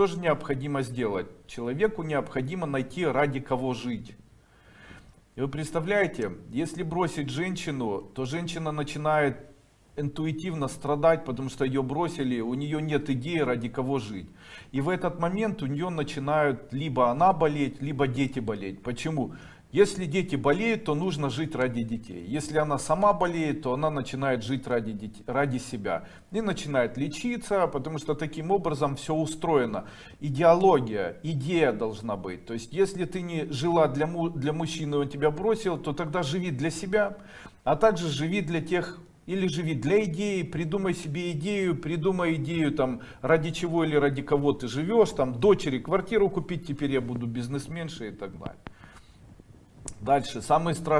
что же необходимо сделать? Человеку необходимо найти ради кого жить. И вы представляете, если бросить женщину, то женщина начинает интуитивно страдать, потому что ее бросили, у нее нет идеи, ради кого жить. И в этот момент у нее начинают либо она болеть, либо дети болеть. Почему? Если дети болеют, то нужно жить ради детей. Если она сама болеет, то она начинает жить ради, детей, ради себя. И начинает лечиться, потому что таким образом все устроено. Идеология, идея должна быть. То есть, если ты не жила для, му, для мужчины, он тебя бросил, то тогда живи для себя, а также живи для тех или живи для идеи, придумай себе идею, придумай идею там ради чего или ради кого ты живешь, там дочери квартиру купить, теперь я буду бизнесменшей и так далее. Дальше, самый страшный.